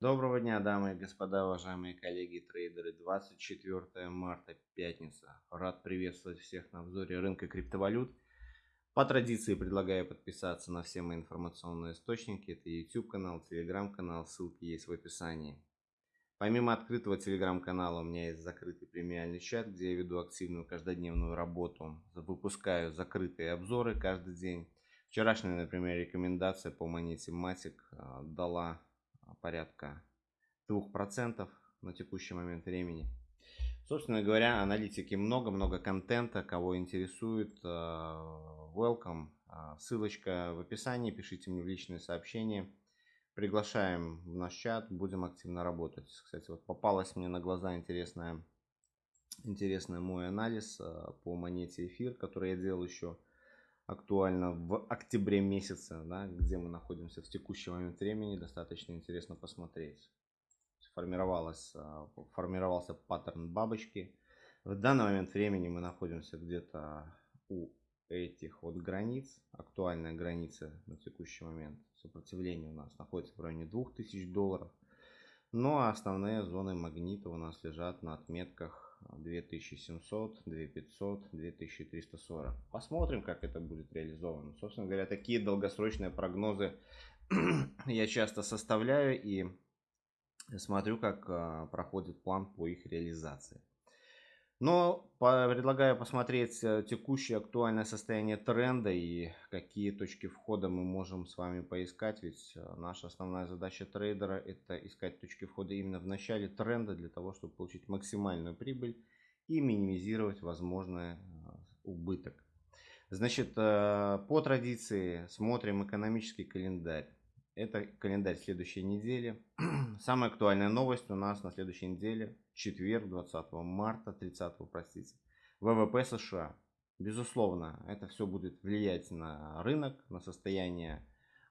Доброго дня, дамы и господа, уважаемые коллеги трейдеры. 24 марта, пятница. Рад приветствовать всех на обзоре рынка криптовалют. По традиции предлагаю подписаться на все мои информационные источники. Это YouTube канал, Telegram канал, ссылки есть в описании. Помимо открытого телеграм-канала у меня есть закрытый премиальный чат, где я веду активную каждодневную работу. Выпускаю закрытые обзоры каждый день. Вчерашняя, например, рекомендация по монете Matic а, дала порядка 2% на текущий момент времени. Собственно говоря, аналитики много-много контента, кого интересует, э, welcome. А, ссылочка в описании, пишите мне в личные сообщения. Приглашаем в наш чат, будем активно работать. Кстати, вот попалась мне на глаза интересная, интересный мой анализ по монете эфир, который я делал еще актуально в октябре месяце, да, где мы находимся в текущий момент времени, достаточно интересно посмотреть. Формировалась, а, формировался паттерн бабочки. В данный момент времени мы находимся где-то у этих вот границ. Актуальная граница на текущий момент сопротивления у нас находится в районе 2000 долларов. Ну а основные зоны магнита у нас лежат на отметках 2700, 2500, 2340. Посмотрим, как это будет реализовано. Собственно говоря, такие долгосрочные прогнозы я часто составляю и смотрю, как а, проходит план по их реализации. Но предлагаю посмотреть э, текущее актуальное состояние тренда и какие точки входа мы можем с вами поискать. Ведь э, наша основная задача трейдера это искать точки входа именно в начале тренда для того, чтобы получить максимальную прибыль и минимизировать возможный э, убыток. Значит, по традиции смотрим экономический календарь. Это календарь следующей недели. Самая актуальная новость у нас на следующей неделе, четверг, 20 марта, 30, простите. ВВП США. Безусловно, это все будет влиять на рынок, на состояние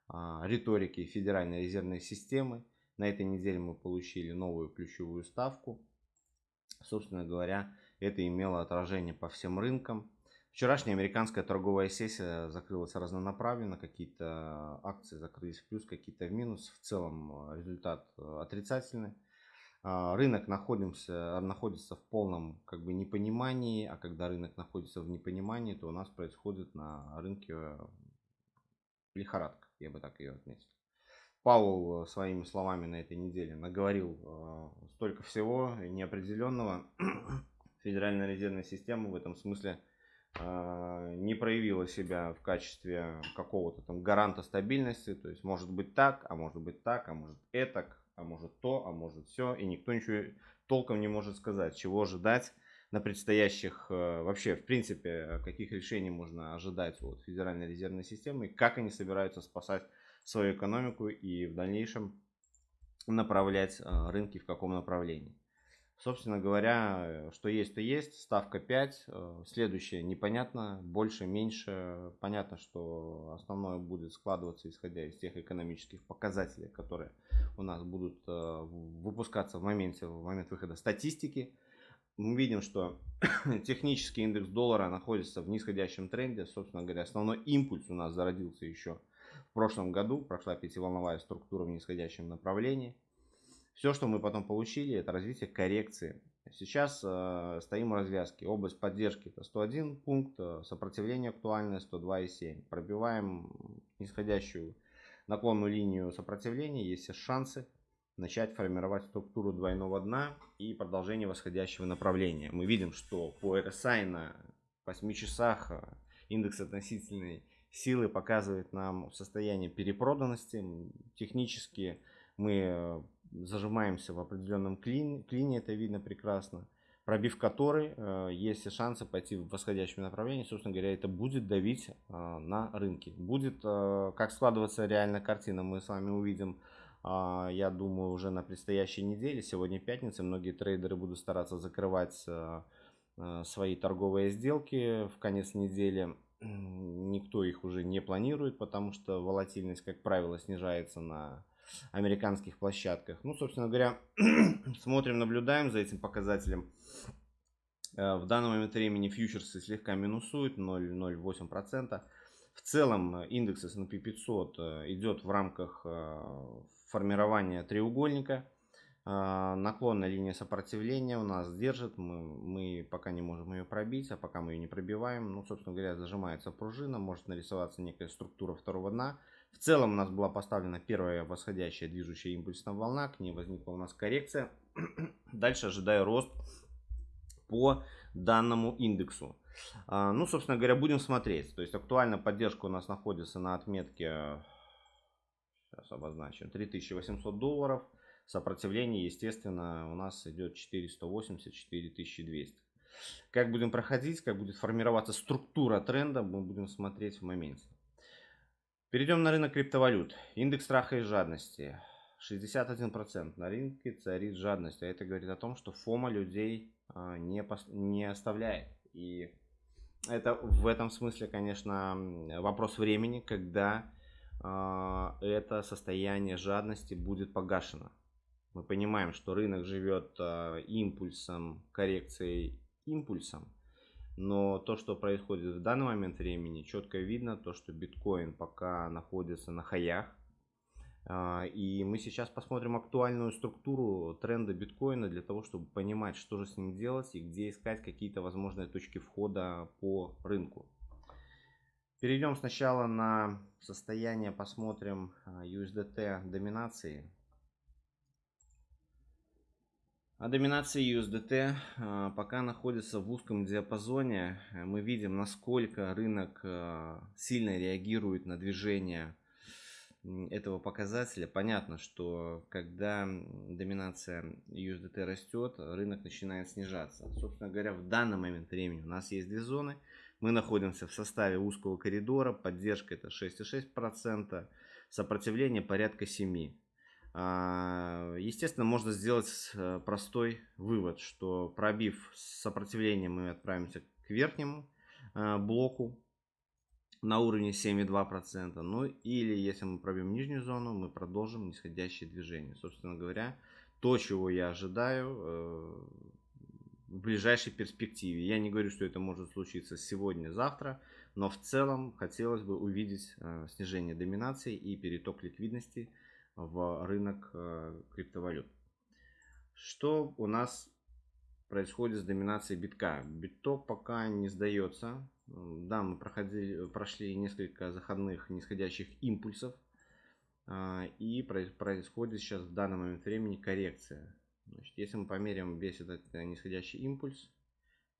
а, риторики Федеральной резервной системы. На этой неделе мы получили новую ключевую ставку. Собственно говоря, это имело отражение по всем рынкам. Вчерашняя американская торговая сессия закрылась разнонаправленно, какие-то акции закрылись в плюс, какие-то в минус. В целом э, результат э, отрицательный. А, рынок находимся, находится в полном как бы непонимании, а когда рынок находится в непонимании, то у нас происходит на рынке э, лихорадка, я бы так ее отметил. Паул своими словами на этой неделе наговорил столько всего неопределенного. Федеральная резервная система в этом смысле не проявила себя в качестве какого-то там гаранта стабильности. То есть может быть так, а может быть так, а может это, а может то, а может все. И никто ничего толком не может сказать, чего ожидать на предстоящих, э, вообще, в принципе, каких решений можно ожидать от Федеральной резервной системы, как они собираются спасать свою экономику и в дальнейшем направлять э, рынки в каком направлении. Собственно говоря, э, что есть, то есть. Ставка 5. Э, следующее непонятно. Больше, меньше. Понятно, что основное будет складываться исходя из тех экономических показателей, которые у нас будут э, выпускаться в моменте, в момент выхода статистики. Мы видим, что технический индекс доллара находится в нисходящем тренде. Собственно говоря, основной импульс у нас зародился еще в прошлом году. Прошла пятиволновая структура в нисходящем направлении. Все, что мы потом получили, это развитие коррекции. Сейчас э, стоим в развязке. Область поддержки это 101 пункт, э, сопротивление актуальное 102,7. Пробиваем нисходящую наклонную линию сопротивления, есть шансы начать формировать структуру двойного дна и продолжение восходящего направления. Мы видим, что по RSI на 8 часах э, индекс относительной силы показывает нам состояние перепроданности. Технически мы э, зажимаемся в определенном клине, клине это видно прекрасно, пробив который э, есть шансы пойти в восходящем направлении, собственно говоря, это будет давить э, на рынки. Будет, э, как складываться реально картина, мы с вами увидим, э, я думаю, уже на предстоящей неделе, сегодня пятница, многие трейдеры будут стараться закрывать э, э, свои торговые сделки в конец недели, никто их уже не планирует, потому что волатильность, как правило, снижается на американских площадках. Ну, собственно говоря, смотрим, наблюдаем за этим показателем. Э, в данный момент времени фьючерсы слегка минусуют 0,08%. В целом индекс S&P 500 идет в рамках, э, формирование треугольника. Наклонная линия сопротивления у нас держит, мы, мы пока не можем ее пробить, а пока мы ее не пробиваем, ну, собственно говоря, зажимается пружина, может нарисоваться некая структура второго дна. В целом у нас была поставлена первая восходящая движущая импульсная волна, к ней возникла у нас коррекция. Дальше ожидаю рост по данному индексу. А, ну, собственно говоря, будем смотреть. То есть актуальная поддержка у нас находится на отметке, сейчас обозначим, 3800 долларов. Сопротивление, естественно, у нас идет 480-4200. Как будем проходить, как будет формироваться структура тренда, мы будем смотреть в моменте. Перейдем на рынок криптовалют. Индекс страха и жадности. 61% на рынке царит жадность. А это говорит о том, что фома людей а, не, не оставляет. И это в этом смысле, конечно, вопрос времени, когда э, это состояние жадности будет погашено. Мы понимаем, что рынок живет э, импульсом, коррекцией импульсом. Но то, что происходит в данный момент времени, четко видно, то, что биткоин пока находится на хаях, а, и мы сейчас посмотрим актуальную структуру тренда биткоина для того, чтобы понимать, что же с ним делать и где искать какие-то возможные точки входа по рынку. Перейдем сначала на состояние, посмотрим а, USDT доминации. А доминация USDT а, пока находится в узком диапазоне. Мы видим, насколько рынок сильно реагирует на движение этого показателя понятно, что когда доминация USDT растет, рынок начинает снижаться. Собственно говоря, в данный момент времени у нас есть две зоны. Мы находимся в составе узкого коридора, поддержка это 6,6%, сопротивление порядка 7%. А, естественно, можно сделать э, простой вывод, что пробив сопротивление, мы отправимся к верхнему э, блоку на уровне 7,2%. Ну или если мы пробьем нижнюю зону, мы продолжим нисходящее движение. Собственно говоря, то, чего я ожидаю э, в ближайшей перспективе. Я не говорю, что это может случиться сегодня, завтра, но в целом хотелось бы увидеть снижение доминации и переток ликвидности в рынок э, криптовалют. Что у нас происходит с доминацией битка? Биток пока не сдается. Да, мы проходили, прошли несколько заходных нисходящих импульсов. А, и происходит сейчас в данный момент времени коррекция. Значит, если мы померяем весь этот э, нисходящий импульс,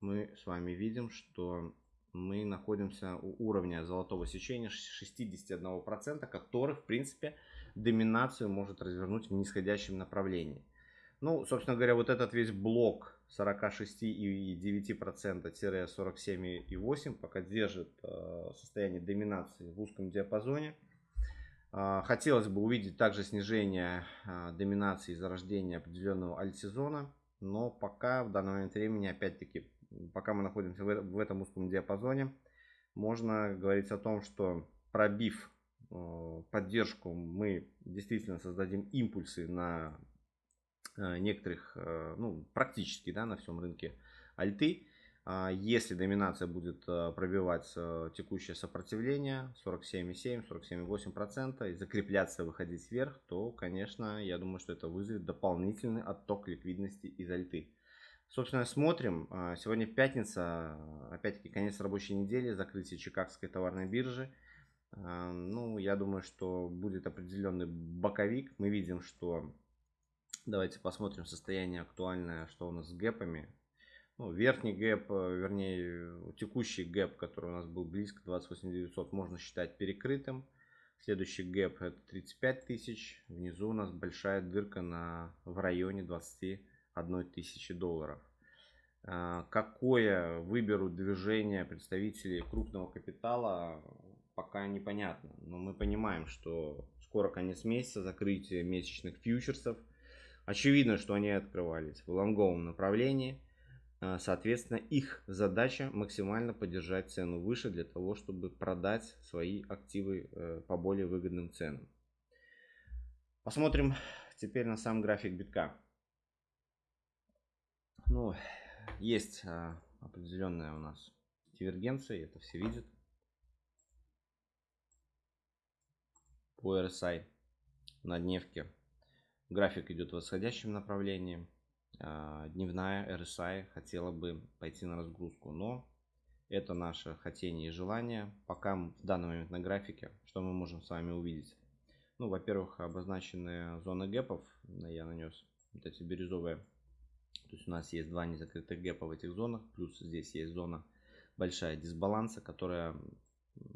мы с вами видим, что мы находимся у уровня золотого сечения 61%, который, в принципе, доминацию может развернуть в нисходящем направлении. Ну, собственно говоря, вот этот весь блок 46,9%-47,8% пока держит э, состояние доминации в узком диапазоне. Э, хотелось бы увидеть также снижение э, доминации зарождения определенного альтсезона, но пока в данный момент времени, опять-таки, пока мы находимся в этом узком диапазоне, можно говорить о том, что пробив поддержку, мы действительно создадим импульсы на Э, некоторых, э, ну, практически, да, на всем рынке альты. А если доминация будет э, пробивать текущее сопротивление 47,7, 47,8% и закрепляться, выходить вверх, то, конечно, я думаю, что это вызовет дополнительный отток ликвидности из альты. Собственно, смотрим. А, сегодня пятница, а, опять-таки конец рабочей недели, закрытие Чикагской товарной биржи. А, ну, я думаю, что будет определенный боковик. Мы видим, что... Давайте посмотрим состояние актуальное, что у нас с гэпами. Ну, верхний гэп, э, вернее, текущий гэп, который у нас был близко, 28 900, можно считать перекрытым. Следующий гэп это 35 тысяч. Внизу у нас большая дырка на, в районе 20 1000 долларов. А, какое выберут движение представители крупного капитала, пока непонятно. Но мы понимаем, что скоро конец месяца, закрытие месячных фьючерсов. Очевидно, что они открывались в лонговом направлении. А, соответственно, их задача максимально поддержать цену выше для того, чтобы продать свои активы э, по более выгодным ценам. Посмотрим теперь на сам график битка. Ну, есть а, определенная у нас дивергенция, это все видят. По RSI на дневке График идет в восходящем направлении. А, дневная RSI хотела бы пойти на разгрузку, но это наше хотение и желание. Пока в данный момент на графике, что мы можем с вами увидеть? Ну, во-первых, обозначенные зоны гэпов, я нанес вот эти бирюзовые. То есть у нас есть два незакрытых гэпа в этих зонах, плюс здесь есть зона большая дисбаланса, которая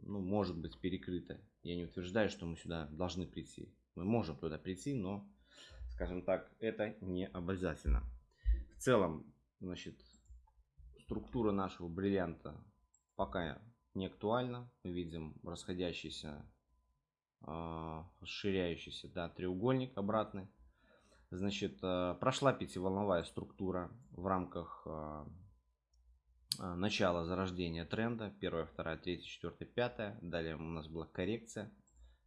ну, может быть перекрыта. Я не утверждаю, что мы сюда должны прийти. Мы можем туда прийти, но, скажем так, это не обязательно. В целом, значит, структура нашего бриллианта пока не актуальна. Мы видим расходящийся, а, расширяющийся да, треугольник обратный. Значит, а, прошла пятиволновая структура в рамках а, начала зарождения тренда. Первая, вторая, третья, четвертая, пятая. Далее у нас была коррекция.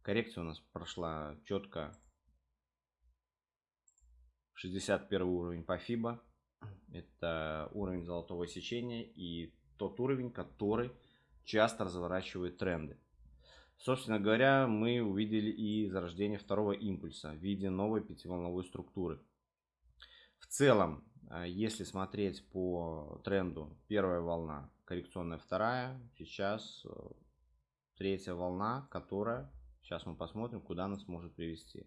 Коррекция у нас прошла четко 61 уровень по FIBA. Это уровень золотого сечения и тот уровень, который часто разворачивает тренды. Собственно говоря, мы увидели и зарождение второго импульса в виде новой пятиволновой структуры. В целом, а, если смотреть по тренду, первая волна, коррекционная вторая, сейчас э, третья волна, которая, сейчас мы посмотрим, куда нас может привести.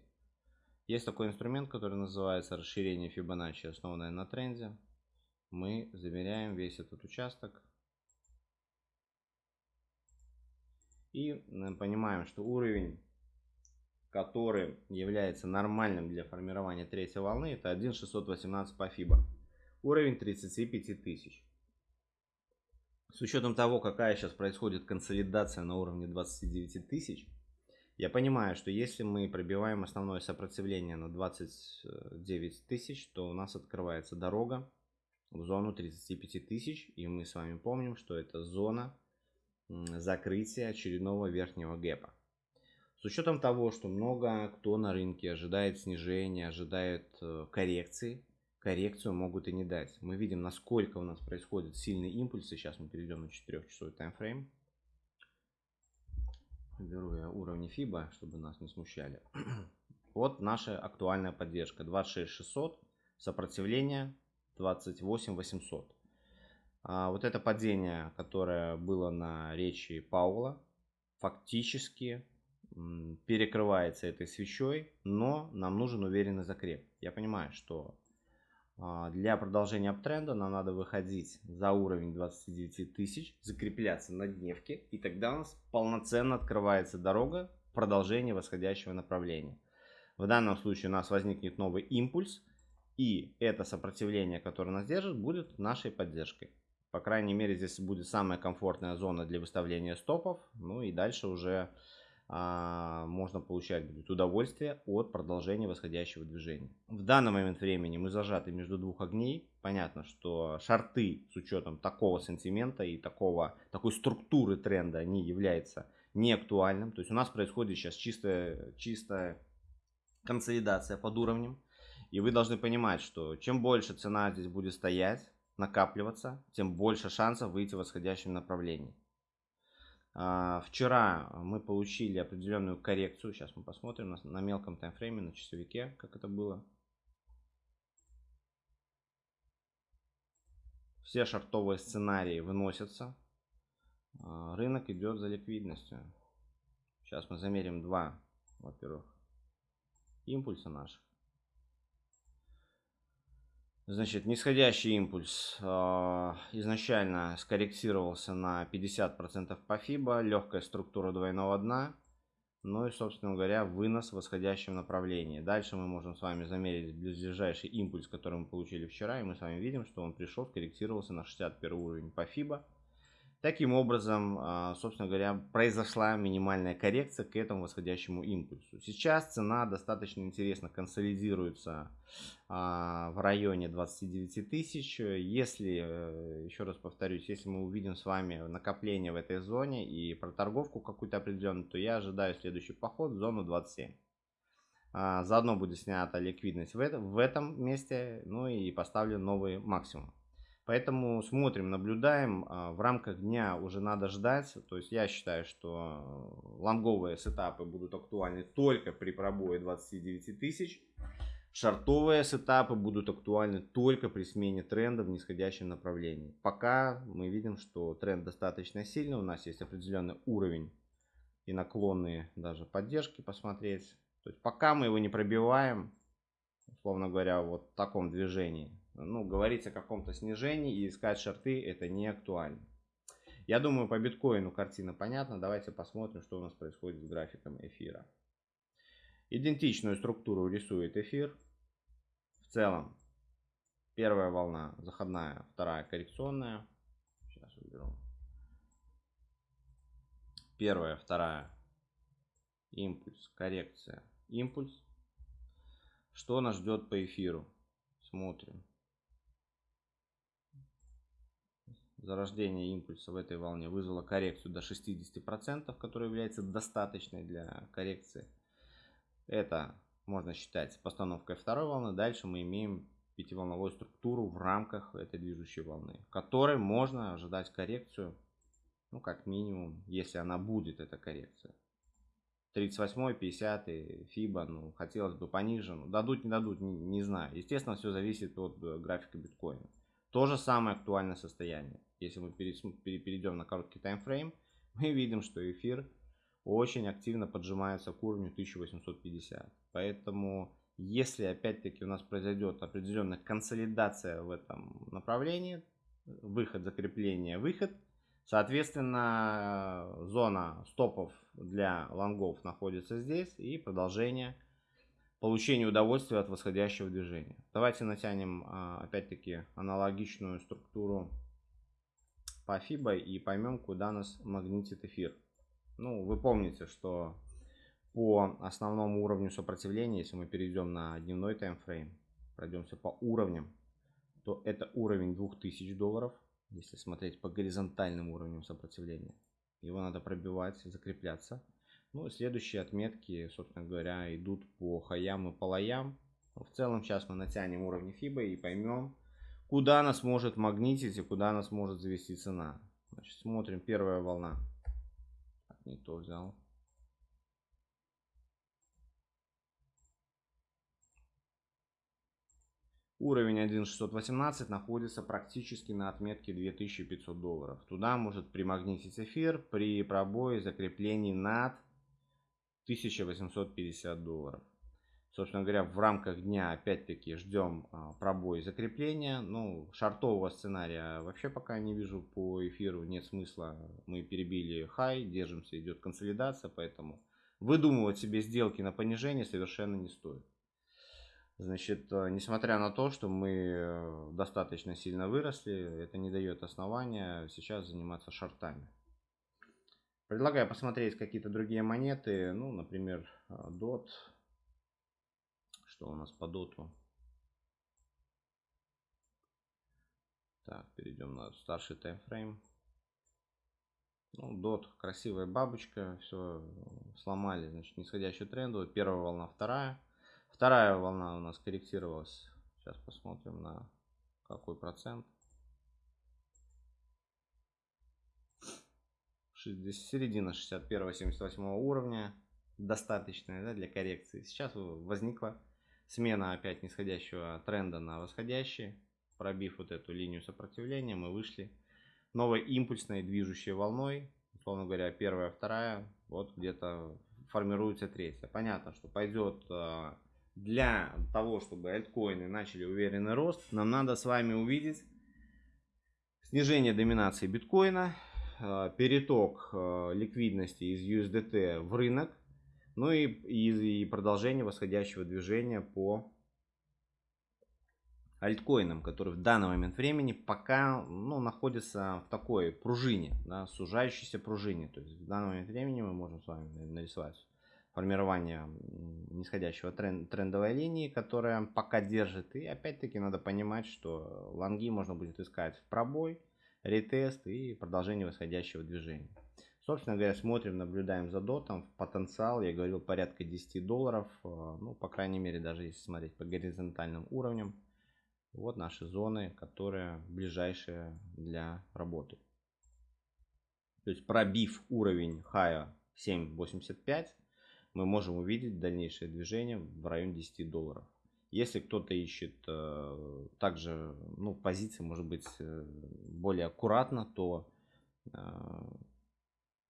Есть такой инструмент, который называется расширение Фибоначчи, основанное на тренде. Мы замеряем весь этот участок. И понимаем, что уровень, который является нормальным для формирования третьей волны, это 1.618 по FIBA. Уровень 35 тысяч. С учетом того, какая сейчас происходит консолидация на уровне 29 тысяч, я понимаю, что если мы пробиваем основное сопротивление на 29 тысяч, то у нас открывается дорога в зону 35 тысяч. И мы с вами помним, что это зона закрытия очередного верхнего гэпа. С учетом того, что много кто на рынке ожидает снижения, ожидает э, коррекции, коррекцию могут и не дать. Мы видим, насколько у нас происходят сильные импульсы. Сейчас мы перейдем на 4-часовой таймфрейм. Беру я уровни FIBA, чтобы нас не смущали. Вот наша актуальная поддержка. 26600, сопротивление 28800. А вот это падение, которое было на речи Паула, фактически перекрывается этой свечой, но нам нужен уверенный закреп. Я понимаю, что а, для продолжения аптренда нам надо выходить за уровень 29 тысяч, закрепляться на дневке, и тогда у нас полноценно открывается дорога продолжения восходящего направления. В данном случае у нас возникнет новый импульс, и это сопротивление, которое нас держит, будет нашей поддержкой. По крайней мере, здесь будет самая комфортная зона для выставления стопов. Ну и дальше уже а, можно получать будет удовольствие от продолжения восходящего движения. В данный момент времени мы зажаты между двух огней. Понятно, что шарты с учетом такого сантимента и такого, такой структуры тренда, они являются неактуальным. То есть у нас происходит сейчас чистая, чистая консолидация под уровнем. И вы должны понимать, что чем больше цена здесь будет стоять, накапливаться, тем больше шансов выйти в восходящем направлении. А, вчера мы получили определенную коррекцию. Сейчас мы посмотрим на, мелком таймфрейме, на часовике, как это было. Все шартовые сценарии выносятся. А, рынок идет за ликвидностью. Сейчас мы замерим два, во-первых, импульса наших. Значит, нисходящий импульс э, изначально скорректировался на 50% по FIBA, легкая структура двойного дна, ну и, собственно говоря, вынос в восходящем направлении. Дальше мы можем с вами замерить ближайший импульс, который мы получили вчера, и мы с вами видим, что он пришел, скорректировался на 61 уровень по FIBA. Таким образом, а, собственно говоря, произошла минимальная коррекция к этому восходящему импульсу. Сейчас цена достаточно интересно консолидируется а, в районе 29 тысяч. Если, э, еще раз повторюсь, если мы увидим с вами накопление в этой зоне и проторговку какую-то определенную, то я ожидаю следующий поход в зону 27. А, заодно будет снята ликвидность в этом, месте, ну и поставлю новый максимум. Поэтому смотрим, наблюдаем. А, в рамках дня уже надо ждать. То есть я считаю, что лонговые сетапы будут актуальны только при пробое 29 тысяч. Шартовые сетапы будут актуальны только при смене тренда в нисходящем направлении. Пока мы видим, что тренд достаточно сильный, у нас есть определенный уровень и наклонные даже поддержки посмотреть. То есть пока мы его не пробиваем, условно говоря, вот в таком движении, ну, говорить о каком-то снижении и искать шарты это не актуально. Я думаю, по биткоину картина понятна. Давайте посмотрим, что у нас происходит с графиком эфира. Идентичную структуру рисует эфир. В целом, первая волна заходная, вторая коррекционная. Сейчас уберу. Первая, вторая. Импульс, коррекция, импульс. Что нас ждет по эфиру? Смотрим. Зарождение импульса в этой волне вызвало коррекцию до 60%, которая является достаточной для коррекции это можно считать постановкой второй волны. Дальше мы имеем пятиволновую структуру в рамках этой движущей волны, в которой можно ожидать коррекцию, ну как минимум, если она будет, эта коррекция. 38, 50, FIBA, ну хотелось бы пониже, ну дадут, не дадут, не, не знаю. Естественно, все зависит от э, графика биткоина. То же самое актуальное состояние. Если мы перейдем на короткий таймфрейм, мы видим, что эфир очень активно поджимается к уровню 1850. Поэтому, если опять-таки у нас произойдет определенная консолидация в этом направлении, выход, закрепление, выход, соответственно, зона стопов для лонгов находится здесь и продолжение получения удовольствия от восходящего движения. Давайте натянем а, опять-таки аналогичную структуру по FIBA и поймем, куда нас магнитит эфир. Ну, вы помните, что по основному уровню сопротивления, если мы перейдем на дневной таймфрейм, пройдемся по уровням, то это уровень 2000 долларов, если смотреть по горизонтальным уровням сопротивления. Его надо пробивать, закрепляться. Ну, следующие отметки, собственно говоря, идут по хаям и по лоям. В целом, сейчас мы натянем уровни FIBA и поймем, куда нас может магнитить и куда нас может завести цена. Значит, смотрим, первая волна не то взял. Уровень 1.618 находится практически на отметке 2500 долларов. Туда может примагнитить эфир при пробое закреплении над 1850 долларов. Собственно говоря, в рамках дня опять-таки ждем а, пробой закрепления. Ну, шартового сценария вообще пока не вижу по эфиру. Нет смысла. Мы перебили хай, держимся, идет консолидация. Поэтому выдумывать себе сделки на понижение совершенно не стоит. Значит, э, несмотря на то, что мы э, достаточно сильно выросли, это не дает основания сейчас заниматься шортами. Предлагаю посмотреть какие-то другие монеты. Ну, например, DOT. Э, что у нас по доту. Так, перейдем на старший таймфрейм. Ну, дот, красивая бабочка, все сломали, значит, нисходящую тренду. Первая волна, вторая. Вторая волна у нас корректировалась. Сейчас посмотрим на какой процент. Середина 61-78 уровня. Достаточная да, для коррекции. Сейчас возникла Смена опять нисходящего тренда на восходящий. Пробив вот эту линию сопротивления, мы вышли новой импульсной движущей волной. Условно говоря, первая, вторая, вот где-то формируется третья. Понятно, что пойдет а, для того, чтобы альткоины начали уверенный рост, нам надо с вами увидеть снижение доминации биткоина, переток а, ликвидности из USDT в рынок, ну и, и, и продолжение восходящего движения по альткоинам, которые в данный момент времени пока ну, находятся в такой пружине, да, сужающейся пружине. То есть в данный момент времени мы можем с вами нарисовать формирование нисходящего тренд, трендовой линии, которая пока держит. И опять-таки надо понимать, что лонги можно будет искать в пробой, ретест и продолжение восходящего движения. Собственно говоря, смотрим, наблюдаем за дотом. Потенциал, я говорил, порядка 10 долларов. Э, ну, по крайней мере, даже если смотреть по горизонтальным уровням. Вот наши зоны, которые ближайшие для работы. То есть пробив уровень хая 7.85, мы можем увидеть дальнейшее движение в районе 10 долларов. Если кто-то ищет э, также ну, позиции, может быть, э, более аккуратно, то э,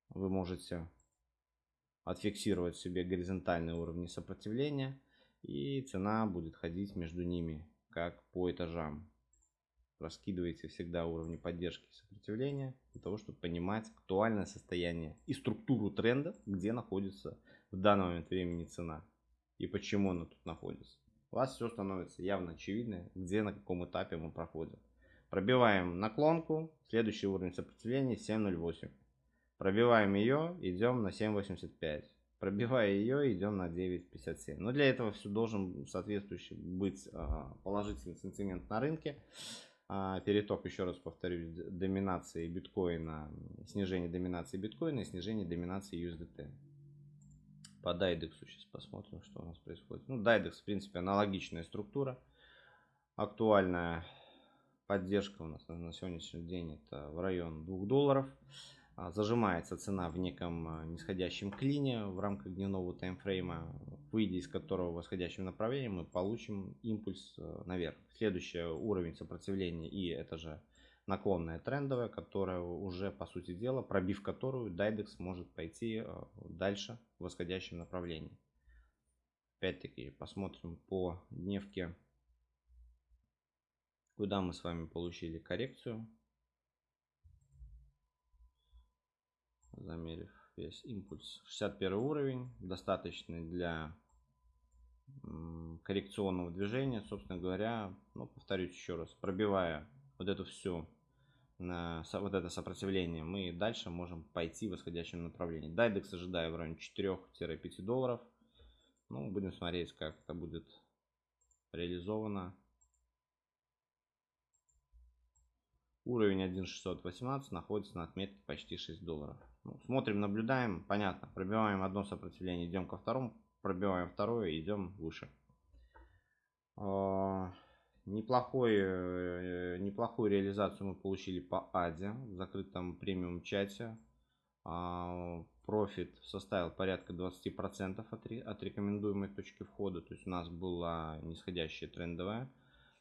вы можете отфиксировать себе горизонтальные уровни сопротивления и цена будет ходить между ними как по этажам. Раскидывайте всегда уровни поддержки и сопротивления для того, чтобы понимать актуальное состояние и структуру тренда, где находится в данный момент времени цена и почему она тут находится. У вас все становится явно очевидно, где на каком этапе мы проходим. Пробиваем наклонку, следующий уровень сопротивления 7.08. Пробиваем ее, идем на 7.85. Пробивая ее, идем на 9.57. Но для этого все должен соответствующий быть а, положительный сентимент на рынке. А, переток, еще раз повторюсь, доминации биткоина, снижение доминации биткоина и снижение доминации USDT. По Дайдексу сейчас посмотрим, что у нас происходит. Ну, Дайдекс, в принципе, аналогичная структура. Актуальная поддержка у нас на сегодняшний день это в район 2 долларов. А, зажимается цена в неком а, нисходящем клине в рамках дневного таймфрейма, выйдя из которого в восходящем направлении мы получим импульс а, наверх. Следующий уровень сопротивления и это же наклонная трендовая, которая уже по сути дела, пробив которую Дайдекс может пойти дальше в восходящем направлении. Опять-таки посмотрим по дневке, куда мы с вами получили коррекцию. замерив весь импульс. 61 уровень, достаточный для коррекционного движения, собственно говоря, ну, повторюсь еще раз, пробивая вот эту всю вот это сопротивление, мы дальше можем пойти в восходящем направлении. Дайдекс ожидаю в районе 4-5 долларов. Ну, будем смотреть, как это будет реализовано. Уровень 1.618 находится на отметке почти 6 долларов. Ну, смотрим, наблюдаем, понятно. Пробиваем одно сопротивление, идем ко второму, пробиваем второе, идем выше. Неплохой, э, неплохую реализацию мы получили по АДе в закрытом премиум чате. А, профит составил порядка 20% от, от рекомендуемой точки входа. То есть у нас была нисходящая трендовая.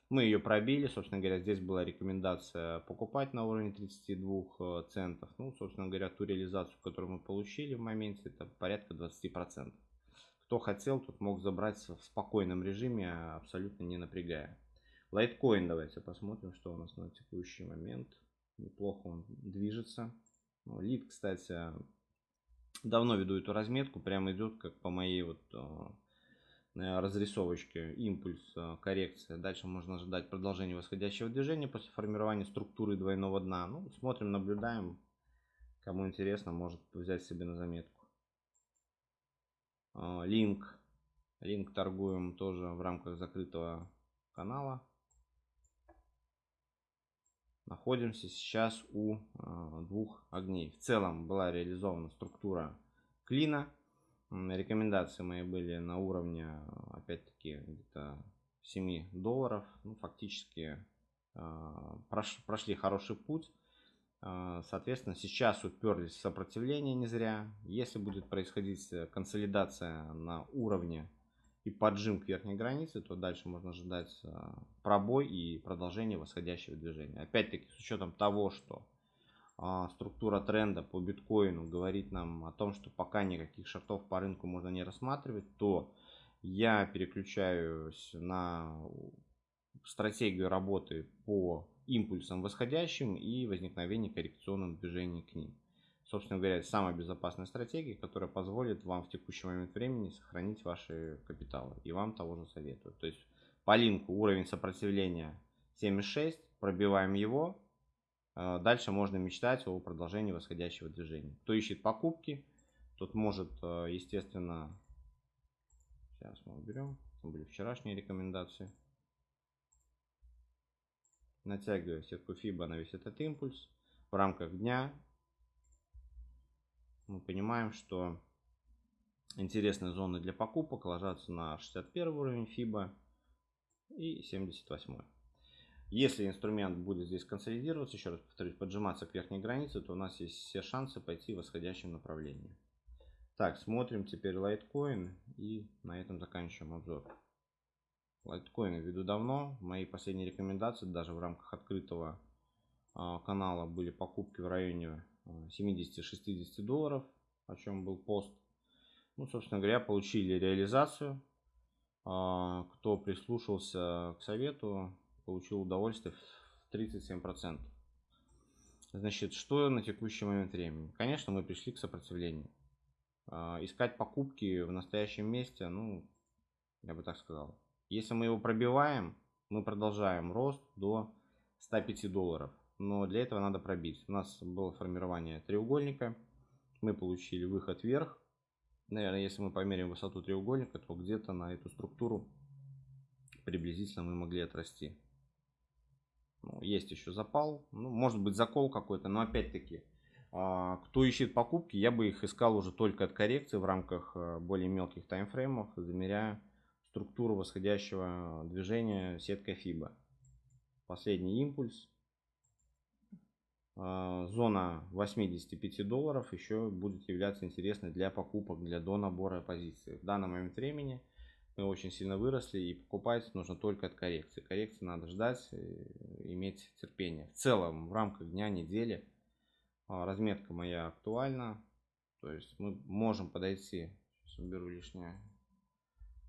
Мы ее пробили, собственно говоря, здесь была рекомендация покупать на уровне 32 э, центов. Ну, собственно говоря, ту реализацию, которую мы получили в моменте, это порядка 20%. Кто хотел, тот мог забрать в спокойном режиме, абсолютно не напрягая. Лайткоин давайте посмотрим, что у нас на текущий момент. Неплохо он движется. Ну, лид, кстати, давно веду эту разметку, прямо идет как по моей вот э, разрисовочки, импульс, э, коррекция. Дальше можно ожидать продолжения восходящего движения после формирования структуры двойного дна. Ну, смотрим, наблюдаем. Кому интересно, может взять себе на заметку. Э, линк. Линк торгуем тоже в рамках закрытого канала. Находимся сейчас у э, двух огней. В целом была реализована структура клина Рекомендации мои были на уровне, опять-таки, где-то 7 долларов. Ну, фактически а, прошли хороший путь. Соответственно, сейчас уперлись в сопротивление не зря. Если будет происходить консолидация на уровне и поджим к верхней границе, то дальше можно ожидать а, пробой и продолжение восходящего движения. Опять-таки, с учетом того, что а, структура тренда по биткоину говорит нам о том, что пока никаких шортов по рынку можно не рассматривать, то я переключаюсь на стратегию работы по импульсам восходящим и возникновению коррекционных движений к ним. Собственно говоря, самая безопасная стратегия, которая позволит вам в текущий момент времени сохранить ваши капиталы. И вам того же советую. То есть по линку уровень сопротивления 7,6, пробиваем его, а, дальше можно мечтать о продолжении восходящего движения. Кто ищет покупки, тот может, а, естественно, сейчас мы уберем, это были вчерашние рекомендации. Натягивая сетку FIBA на весь этот импульс в рамках дня, мы понимаем, что интересные зоны для покупок ложатся на 61 уровень FIBA и 78. Если инструмент будет здесь консолидироваться, еще раз повторюсь, поджиматься к верхней границе, то у нас есть все шансы пойти в восходящем направлении. Так, смотрим теперь Litecoin и на этом заканчиваем обзор. Лайткоины веду давно. Мои последние рекомендации даже в рамках открытого а, канала были покупки в районе 70-60 а, долларов, о чем был пост. Ну, собственно говоря, получили реализацию. А, кто прислушался к совету, получил удовольствие в 37%. Значит, что на текущий момент времени? Конечно, мы пришли к сопротивлению. Искать покупки в настоящем месте, ну, я бы так сказал, если мы его пробиваем, мы продолжаем рост до 105 долларов. Но для этого надо пробить. У нас было формирование треугольника. Мы получили выход вверх. Наверное, если мы померяем высоту треугольника, то где-то на эту структуру приблизительно мы могли отрасти. Ну, есть еще запал. Ну, может быть закол какой-то. Но опять-таки, а, кто ищет покупки, я бы их искал уже только от коррекции в рамках э, более мелких таймфреймов, замеряя структуру восходящего движения сеткой FIBA. Последний импульс. А, зона 85 долларов еще будет являться интересной для покупок, для до набора позиций. В данный момент времени мы очень сильно выросли и покупать нужно только от коррекции. Коррекции надо ждать, иметь терпение. В целом, в рамках дня, недели а, разметка моя актуальна. То есть мы можем подойти, сейчас уберу лишнее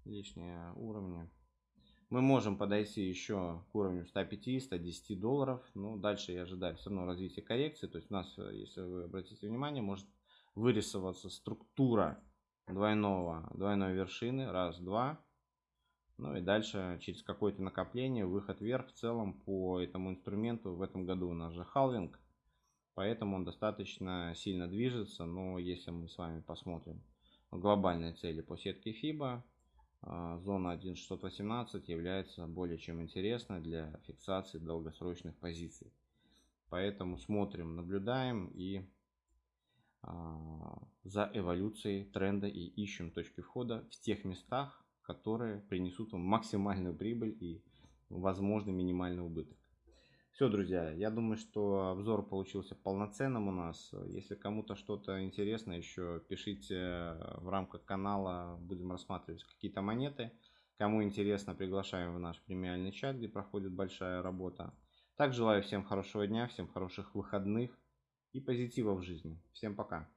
лишние уровни. Мы можем подойти еще к уровню 150-110 долларов. Ну, дальше я ожидаю все равно развития коррекции. То есть у нас, если вы обратите внимание, может вырисоваться структура двойного, двойной вершины. Раз, два. Ну и дальше через какое-то накопление, выход вверх в целом по этому инструменту. В этом году у нас же халвинг. Поэтому он достаточно сильно движется. Но если мы с вами посмотрим глобальные цели по сетке FIBA, зона 1.618 является более чем интересной для фиксации долгосрочных позиций. Поэтому смотрим, наблюдаем и а, за эволюцией тренда и ищем точки входа в тех местах, которые принесут вам максимальную прибыль и возможно минимальный убыток. Все, друзья, я думаю, что обзор получился полноценным у нас. Если кому-то что-то интересно, еще пишите в рамках канала, будем рассматривать какие-то монеты. Кому интересно, приглашаем в наш премиальный чат, где проходит большая работа. Так, желаю всем хорошего дня, всем хороших выходных и позитива в жизни. Всем пока!